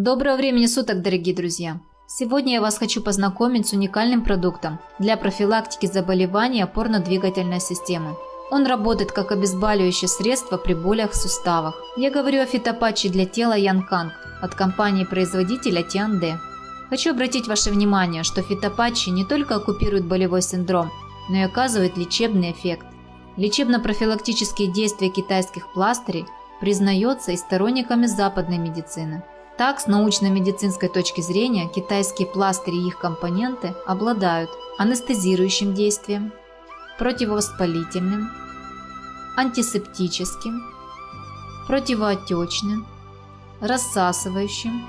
Доброго времени суток, дорогие друзья! Сегодня я вас хочу познакомить с уникальным продуктом для профилактики заболеваний опорно-двигательной системы. Он работает как обезболивающее средство при болях в суставах. Я говорю о фитопатче для тела Янканг от компании-производителя Тианде. Хочу обратить ваше внимание, что фитопатчи не только оккупируют болевой синдром, но и оказывают лечебный эффект. Лечебно-профилактические действия китайских пластырей признается и сторонниками западной медицины. Так, с научно-медицинской точки зрения, китайские пластыри и их компоненты обладают анестезирующим действием, противовоспалительным, антисептическим, противоотечным, рассасывающим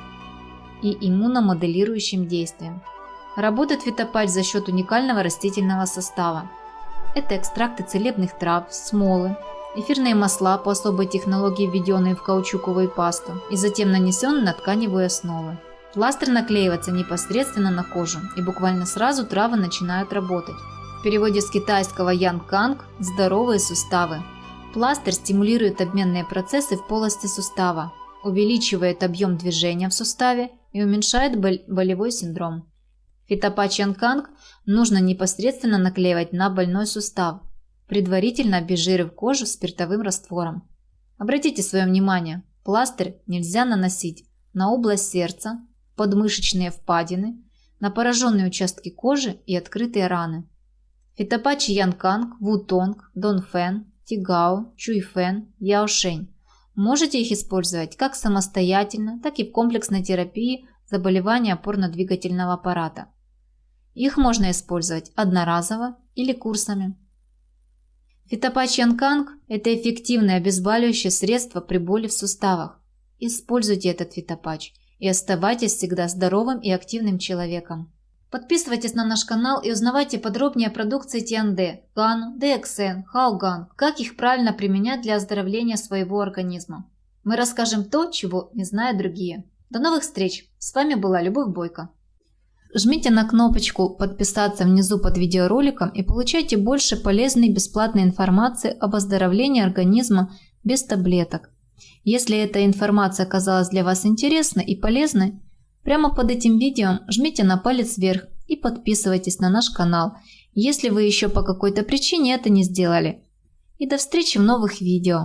и иммуномоделирующим действием. Работает фитопатч за счет уникального растительного состава. Это экстракты целебных трав, смолы, эфирные масла по особой технологии, введенные в каучуковую пасту и затем нанесенные на тканевую основу. Пластырь наклеивается непосредственно на кожу, и буквально сразу травы начинают работать. В переводе с китайского Ян Канг – здоровые суставы. Пластырь стимулирует обменные процессы в полости сустава, увеличивает объем движения в суставе и уменьшает болевой синдром. Фитопатч Ян Канг нужно непосредственно наклеивать на больной сустав, предварительно обезжирив кожу спиртовым раствором. Обратите свое внимание, пластырь нельзя наносить на область сердца, подмышечные впадины, на пораженные участки кожи и открытые раны. Фитопатчи Янканг, Вутонг, Донфен, Тигао, Чуйфен, Яошень. Можете их использовать как самостоятельно, так и в комплексной терапии заболевания опорно-двигательного аппарата. Их можно использовать одноразово или курсами. Фитопатч Янканг – это эффективное обезболивающее средство при боли в суставах. Используйте этот фитопатч и оставайтесь всегда здоровым и активным человеком. Подписывайтесь на наш канал и узнавайте подробнее о продукции Тианде, Гану, DXN, Хауган, как их правильно применять для оздоровления своего организма. Мы расскажем то, чего не знают другие. До новых встреч! С вами была Любовь Бойко. Жмите на кнопочку «Подписаться» внизу под видеороликом и получайте больше полезной бесплатной информации об оздоровлении организма без таблеток. Если эта информация оказалась для вас интересной и полезной, прямо под этим видео жмите на палец вверх и подписывайтесь на наш канал, если вы еще по какой-то причине это не сделали. И до встречи в новых видео.